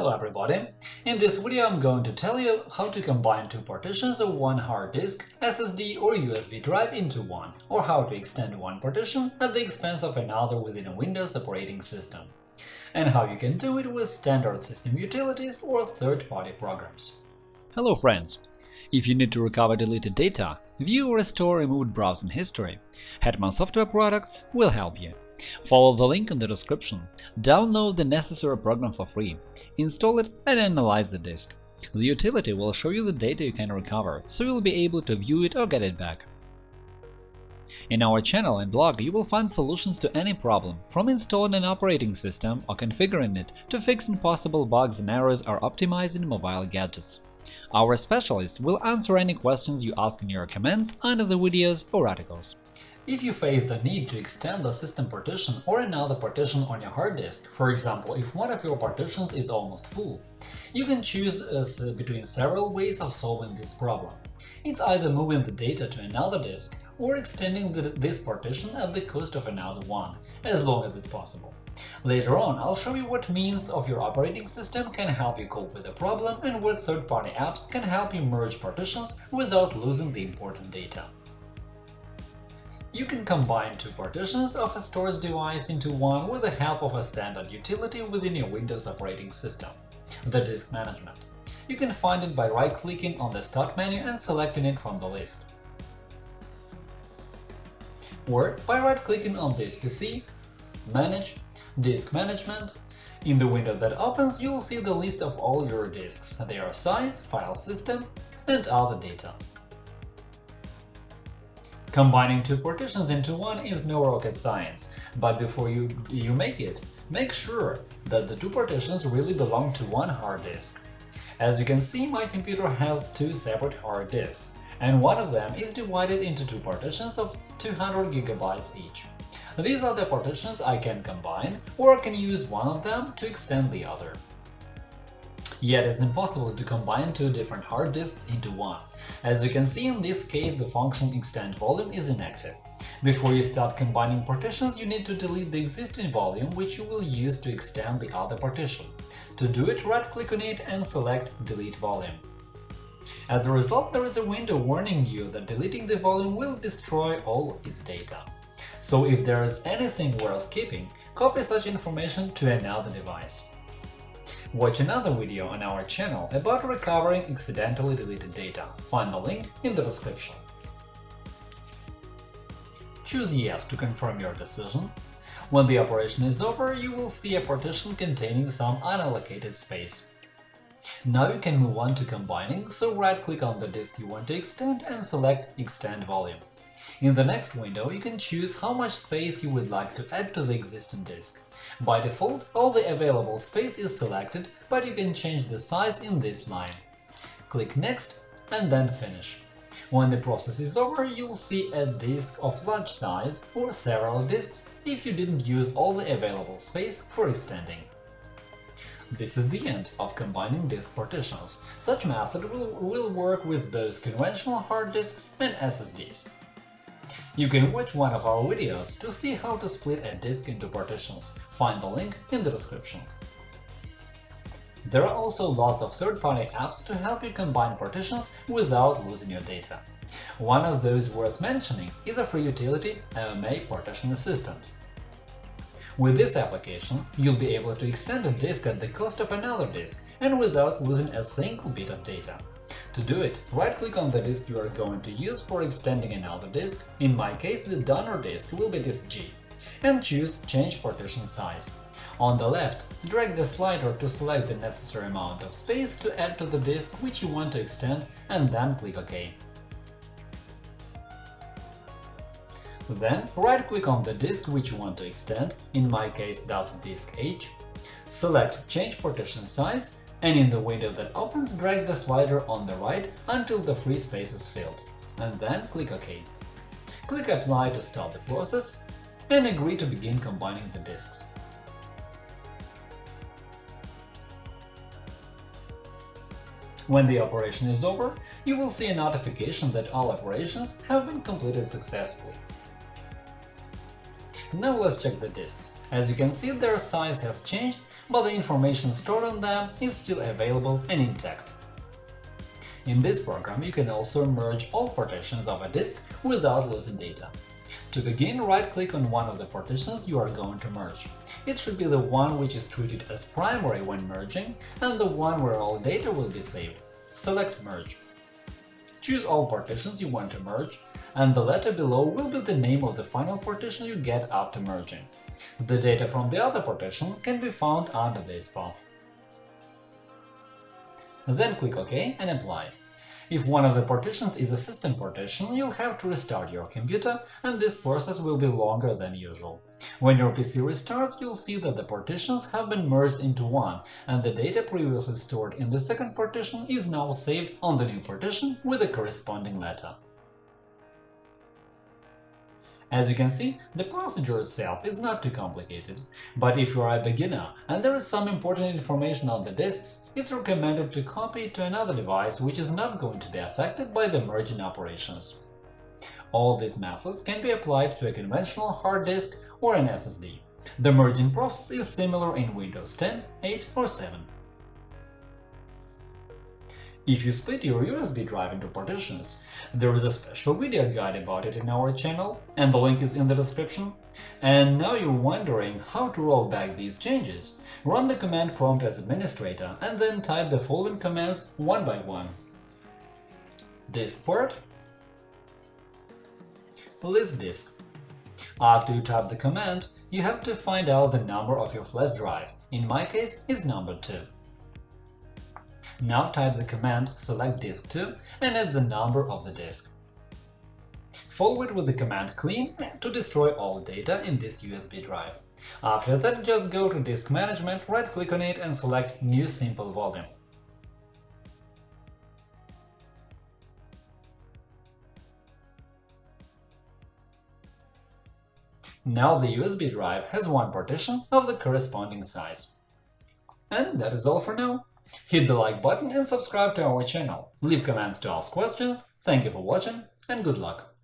Hello everybody! In this video I'm going to tell you how to combine two partitions of one hard disk, SSD or USB drive into one, or how to extend one partition at the expense of another within a Windows operating system, and how you can do it with standard system utilities or third-party programs. Hello friends! If you need to recover deleted data, view or restore removed browsing history, Hetman Software Products will help you. Follow the link in the description, download the necessary program for free, install it and analyze the disk. The utility will show you the data you can recover, so you'll be able to view it or get it back. In our channel and blog you will find solutions to any problem, from installing an operating system or configuring it to fixing possible bugs and errors or optimizing mobile gadgets. Our specialists will answer any questions you ask in your comments under the videos or articles. If you face the need to extend the system partition or another partition on your hard disk, for example, if one of your partitions is almost full, you can choose uh, between several ways of solving this problem. It's either moving the data to another disk or extending the, this partition at the cost of another one, as long as it's possible. Later on, I'll show you what means of your operating system can help you cope with the problem and what third-party apps can help you merge partitions without losing the important data. You can combine two partitions of a storage device into one with the help of a standard utility within your Windows operating system – the Disk Management. You can find it by right-clicking on the Start menu and selecting it from the list. Or by right-clicking on this PC, Manage, Disk Management. In the window that opens, you will see the list of all your disks, their size, file system, and other data. Combining two partitions into one is no rocket science, but before you, you make it, make sure that the two partitions really belong to one hard disk. As you can see, my computer has two separate hard disks, and one of them is divided into two partitions of 200 GB each. These are the partitions I can combine, or I can use one of them to extend the other. Yet it's impossible to combine two different hard disks into one. As you can see, in this case the function extend volume is inactive. Before you start combining partitions, you need to delete the existing volume which you will use to extend the other partition. To do it, right-click on it and select Delete volume. As a result, there is a window warning you that deleting the volume will destroy all its data. So if there is anything worth keeping, copy such information to another device. Watch another video on our channel about recovering accidentally deleted data. Find the link in the description. Choose Yes to confirm your decision. When the operation is over, you will see a partition containing some unallocated space. Now you can move on to combining, so right-click on the disk you want to extend and select Extend volume. In the next window, you can choose how much space you would like to add to the existing disk. By default, all the available space is selected, but you can change the size in this line. Click Next and then Finish. When the process is over, you'll see a disk of large size or several disks if you didn't use all the available space for extending. This is the end of combining disk partitions. Such method will, will work with both conventional hard disks and SSDs. You can watch one of our videos to see how to split a disk into partitions, find the link in the description. There are also lots of third-party apps to help you combine partitions without losing your data. One of those worth mentioning is a free utility AOMEI Partition Assistant. With this application, you'll be able to extend a disk at the cost of another disk and without losing a single bit of data. To do it, right-click on the disk you are going to use for extending another disk, in my case the donor disk will be disk G, and choose Change partition size. On the left, drag the slider to select the necessary amount of space to add to the disk which you want to extend and then click OK. Then right-click on the disk which you want to extend, in my case that's disk H, select Change partition size and in the window that opens, drag the slider on the right until the free space is filled, and then click OK. Click Apply to start the process and agree to begin combining the disks. When the operation is over, you will see a notification that all operations have been completed successfully. Now let's check the disks. As you can see, their size has changed, but the information stored on them is still available and intact. In this program, you can also merge all partitions of a disk without losing data. To begin, right-click on one of the partitions you are going to merge. It should be the one which is treated as primary when merging and the one where all data will be saved. Select Merge. Choose all partitions you want to merge, and the letter below will be the name of the final partition you get after merging. The data from the other partition can be found under this path. Then click OK and Apply. If one of the partitions is a system partition, you'll have to restart your computer, and this process will be longer than usual. When your PC restarts, you'll see that the partitions have been merged into one, and the data previously stored in the second partition is now saved on the new partition with the corresponding letter. As you can see, the procedure itself is not too complicated, but if you are a beginner and there is some important information on the disks, it's recommended to copy it to another device which is not going to be affected by the merging operations. All these methods can be applied to a conventional hard disk or an SSD. The merging process is similar in Windows 10, 8 or 7. If you split your USB drive into partitions, there is a special video guide about it in our channel, and the link is in the description. And now you're wondering how to roll back these changes. Run the command prompt as administrator and then type the following commands one by one. Diskpart List disk After you type the command, you have to find out the number of your flash drive, in my case is number 2. Now type the command select disk 2 and add the number of the disk. Follow it with the command clean to destroy all data in this USB drive. After that, just go to Disk Management, right-click on it and select New Simple Volume. Now the USB drive has one partition of the corresponding size. And that is all for now. Hit the like button and subscribe to our channel. Leave comments to ask questions. Thank you for watching and good luck!